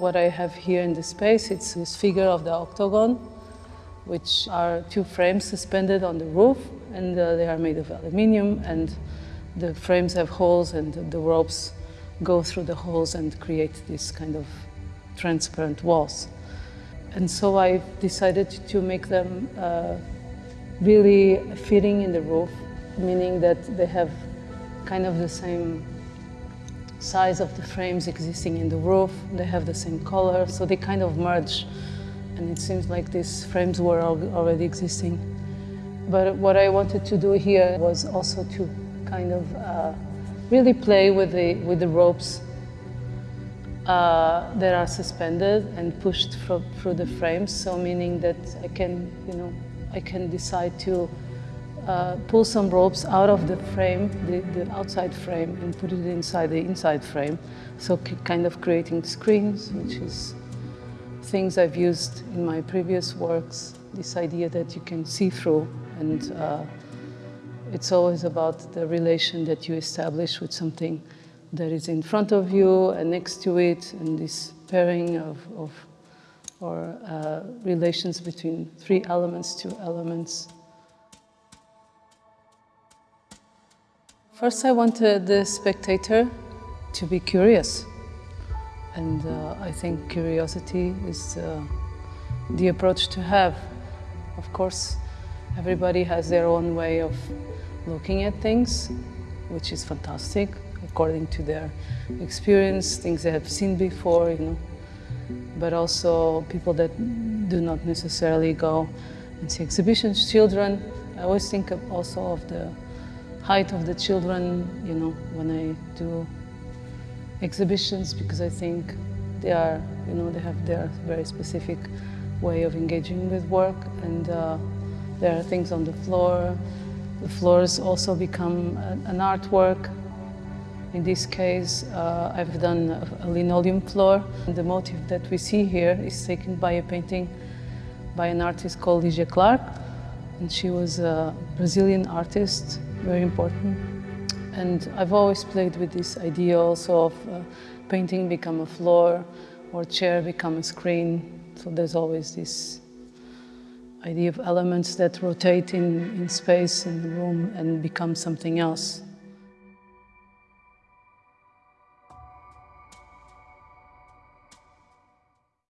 What I have here in the space, it's this figure of the octagon, which are two frames suspended on the roof, and uh, they are made of aluminium, and the frames have holes, and the ropes go through the holes and create this kind of transparent walls. And so I decided to make them uh, really fitting in the roof, meaning that they have kind of the same size of the frames existing in the roof. They have the same color, so they kind of merge. And it seems like these frames were already existing. But what I wanted to do here was also to kind of uh, really play with the, with the ropes uh, that are suspended and pushed through, through the frames. So meaning that I can, you know, I can decide to uh, pull some ropes out of the frame, the, the, outside frame, and put it inside the inside frame. So kind of creating screens, which is things I've used in my previous works, this idea that you can see through and uh, it's always about the relation that you establish with something that is in front of you and next to it and this pairing of, of or uh, relations between three elements, two elements. First, I wanted the spectator to be curious. And uh, I think curiosity is uh, the approach to have. Of course, everybody has their own way of looking at things, which is fantastic, according to their experience, things they have seen before, you know. But also people that do not necessarily go and see exhibitions. Children, I always think of also of the height of the children, you know, when I do exhibitions, because I think they are, you know, they have their very specific way of engaging with work, and uh, there are things on the floor. The floors also become an artwork. In this case, uh, I've done a linoleum floor. And The motif that we see here is taken by a painting by an artist called Lygia Clark. And she was a Brazilian artist very important. And I've always played with this idea also of uh, painting become a floor or chair become a screen. So there's always this idea of elements that rotate in, in space in the room and become something else.